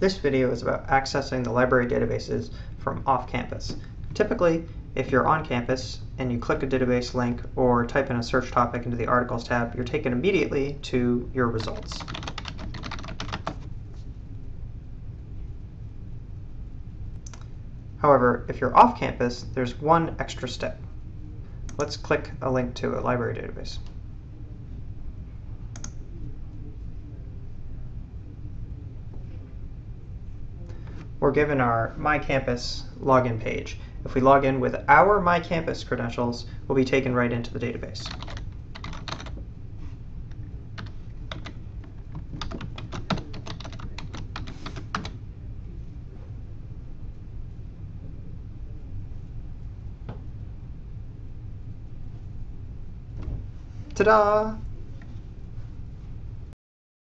This video is about accessing the library databases from off-campus. Typically, if you're on campus and you click a database link or type in a search topic into the Articles tab, you're taken immediately to your results. However, if you're off campus, there's one extra step. Let's click a link to a library database. We're given our My Campus login page. If we log in with our My Campus credentials, we'll be taken right into the database. Ta-da!